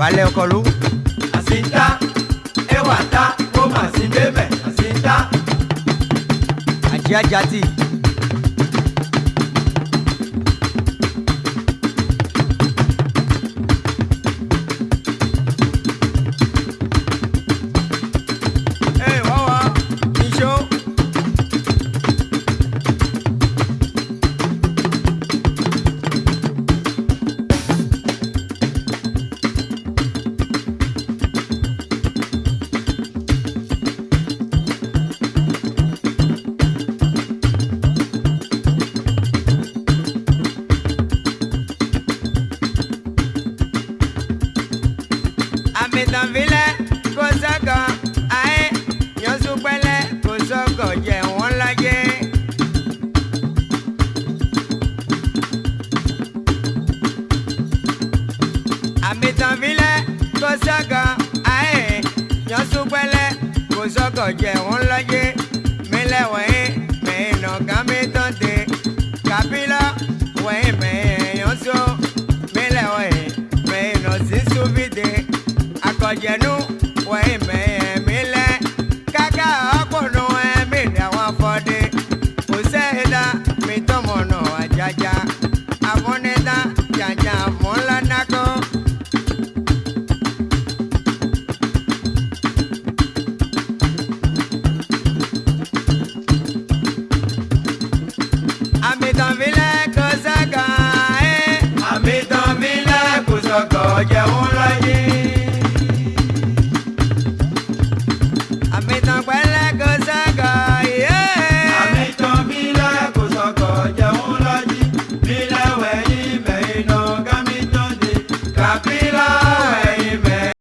balẹ̀ ọkọ ló. àṣìńtá ẹwà ta ó mà sí bẹ́ẹ̀ mẹ́ àṣìńtá. àjíájá tí. àmìtàn filẹ̀ kó sọ́kọ̀ ayé yọ̀ọ́sù pẹ́lẹ́ kó sọ́kọ̀ jẹ́ wọ́n lọ́jẹ́. àmìtàn filẹ̀ kó sọ́kọ̀ ayé yọ̀ọ́sù pẹ́lẹ́ kó sọ́kọ̀ jẹ́ wọ́n lọ́jẹ́ mílẹ̀ wọ̀nyí mẹ́ẹ̀nà kàmítàn tẹ kàbílà wọ̀nyí mẹ́ẹ̀. kọjẹnu wọ ìmẹ̀ ẹ̀mí lẹ̀ káká ọkùnrin ẹ̀mí ni àwọn afọ́dé kò sẹ́ẹ̀dá mi tọmọ̀nà àjàjà àfọ́nẹ́dá jàjà àfọ́nlá nákọ́. àmì tàn mí lẹ́kùn sọ̀kọ̀ eh. jẹun Copy.